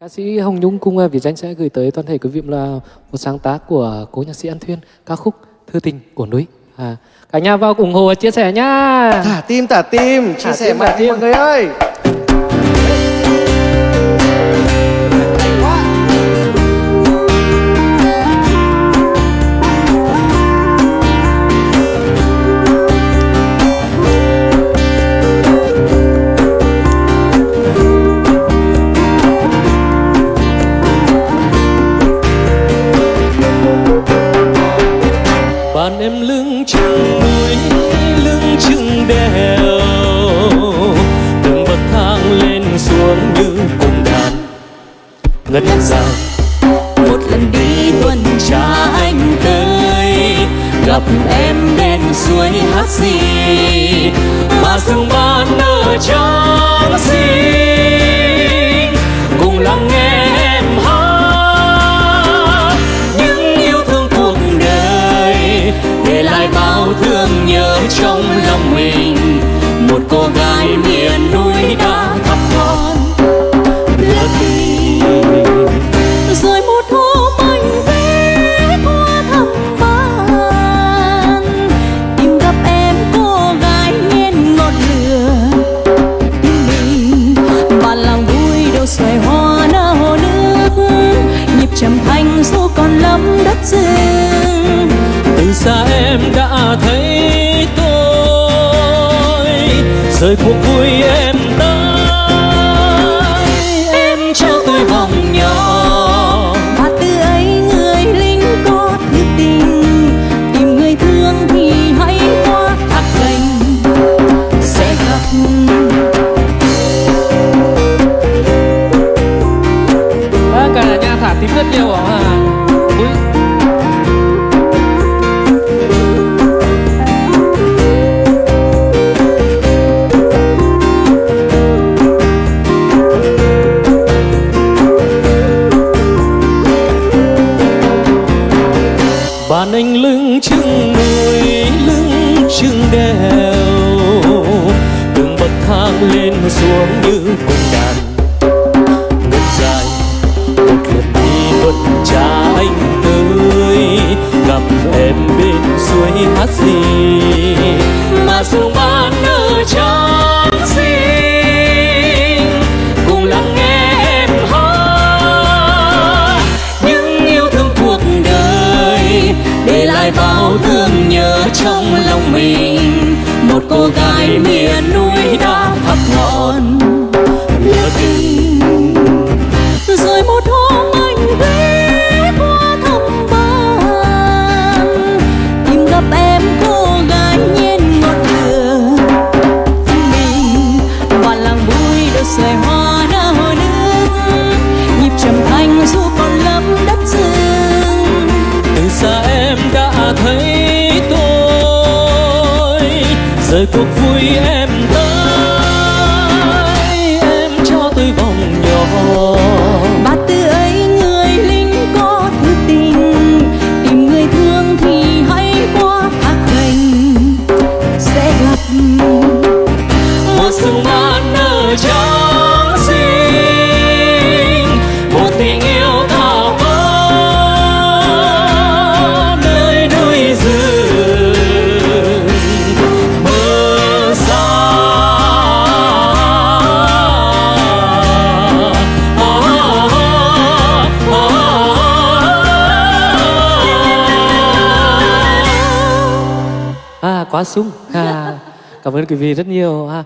Ca sĩ Hồng Nhung cùng à, Việt Danh sẽ gửi tới toàn thể quý vị là một sáng tác của cố nhạc sĩ An Thuyên, ca khúc Thư tình của núi. À, cả nhà vào ủng hộ và chia sẻ nhá. Thả tim, thả tim, chia Thả sẻ tim, thả mạnh tim. mọi người ơi. Em lưng chừng núi, lưng chừng đèo. Từng bậc thang lên xuống như cung đàn. Ngân dài một lần đi tuần tra anh tới. Gặp em bên suối hát gì mà rừng ban nở trắng xinh cô gái rời cuộc vui em tới em trao tôi vòng nhỏ. Và từ ấy người lính có thứ tình tìm người thương thì hãy qua thác gành sẽ gặp. À, cả nhà thả tím rất nhiều à Bạn anh lưng chừng núi, lưng chừng đèo. Từng bậc thang lên xuống như cung đàn. Ngân dài, một lần đi tuần cha anh tới. Gặp em bên suối hát gì? Mà dù ban ở trong mình. Một cô gái miền núi đã thắp ngọn cuộc vui em tới em cho tôi vòng nhỏ. Quá sung à, cảm ơn quý vị rất nhiều ha